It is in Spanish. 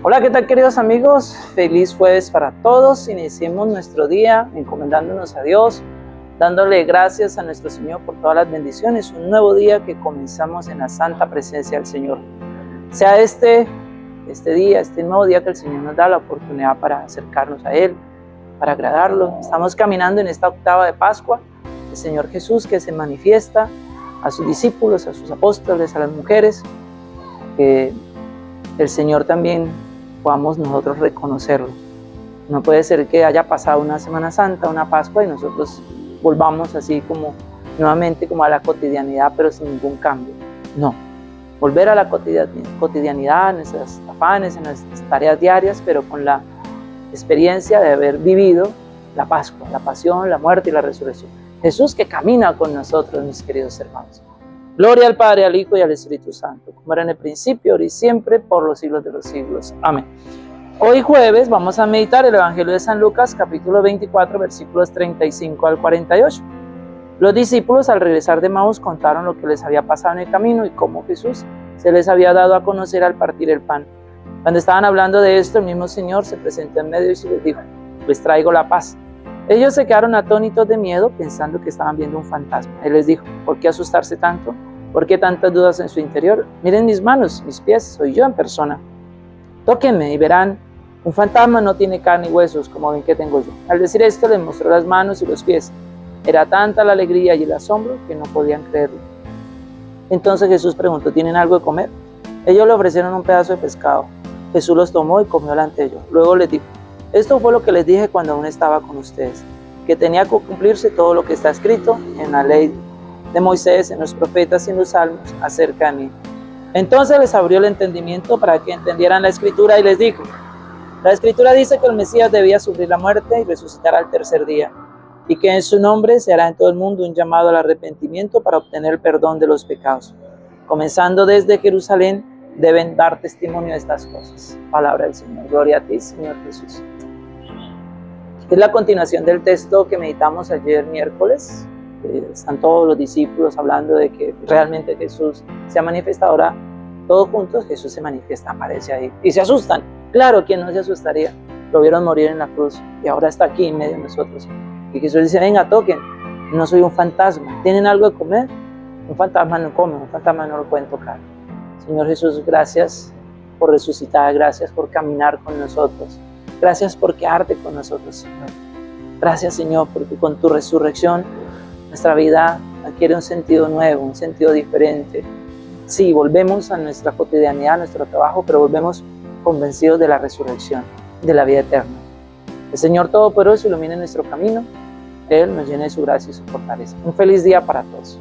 Hola, ¿qué tal queridos amigos? Feliz jueves para todos. Iniciemos nuestro día encomendándonos a Dios, dándole gracias a nuestro Señor por todas las bendiciones. Un nuevo día que comenzamos en la santa presencia del Señor. Sea este, este día, este nuevo día que el Señor nos da la oportunidad para acercarnos a Él, para agradarlo. Estamos caminando en esta octava de Pascua. El Señor Jesús que se manifiesta a sus discípulos, a sus apóstoles, a las mujeres, que el Señor también podamos nosotros reconocerlo. No puede ser que haya pasado una Semana Santa, una Pascua y nosotros volvamos así como nuevamente como a la cotidianidad, pero sin ningún cambio. No, volver a la cotidianidad, en nuestras afanes, en nuestras tareas diarias, pero con la experiencia de haber vivido la Pascua, la pasión, la muerte y la resurrección. Jesús que camina con nosotros, mis queridos hermanos. Gloria al Padre, al Hijo y al Espíritu Santo, como era en el principio, ahora y siempre, por los siglos de los siglos. Amén. Hoy jueves vamos a meditar el Evangelio de San Lucas, capítulo 24, versículos 35 al 48. Los discípulos al regresar de Maús contaron lo que les había pasado en el camino y cómo Jesús se les había dado a conocer al partir el pan. Cuando estaban hablando de esto, el mismo Señor se presentó en medio y les dijo, les traigo la paz. Ellos se quedaron atónitos de miedo pensando que estaban viendo un fantasma. Él les dijo, ¿por qué asustarse tanto? ¿Por qué tantas dudas en su interior? Miren mis manos, mis pies, soy yo en persona. Tóquenme y verán, un fantasma no tiene carne y huesos como ven que tengo yo. Al decir esto les mostró las manos y los pies. Era tanta la alegría y el asombro que no podían creerlo. Entonces Jesús preguntó, ¿tienen algo de comer? Ellos le ofrecieron un pedazo de pescado. Jesús los tomó y comió delante de ellos. Luego les dijo, esto fue lo que les dije cuando aún estaba con ustedes, que tenía que cumplirse todo lo que está escrito en la ley de Moisés, en los profetas y en los salmos acerca de mí. Entonces les abrió el entendimiento para que entendieran la escritura y les dijo, la escritura dice que el Mesías debía sufrir la muerte y resucitar al tercer día, y que en su nombre se hará en todo el mundo un llamado al arrepentimiento para obtener el perdón de los pecados. Comenzando desde Jerusalén, deben dar testimonio de estas cosas. Palabra del Señor. Gloria a ti, Señor Jesús. Es la continuación del texto que meditamos ayer miércoles, están todos los discípulos hablando de que realmente Jesús se ha manifestado ahora, todos juntos Jesús se manifiesta, aparece ahí y se asustan. Claro, ¿quién no se asustaría? Lo vieron morir en la cruz y ahora está aquí en medio de nosotros. Y Jesús dice, venga, toquen, no soy un fantasma, ¿tienen algo de comer? Un fantasma no come, un fantasma no lo pueden tocar. Señor Jesús, gracias por resucitar, gracias por caminar con nosotros, gracias por quedarte con nosotros, Señor. Gracias, Señor, porque con tu resurrección nuestra vida adquiere un sentido nuevo, un sentido diferente. Sí, volvemos a nuestra cotidianidad, a nuestro trabajo, pero volvemos convencidos de la resurrección, de la vida eterna. El Señor Todopoderoso ilumine nuestro camino, Él nos llene de su gracia y su fortaleza. Un feliz día para todos.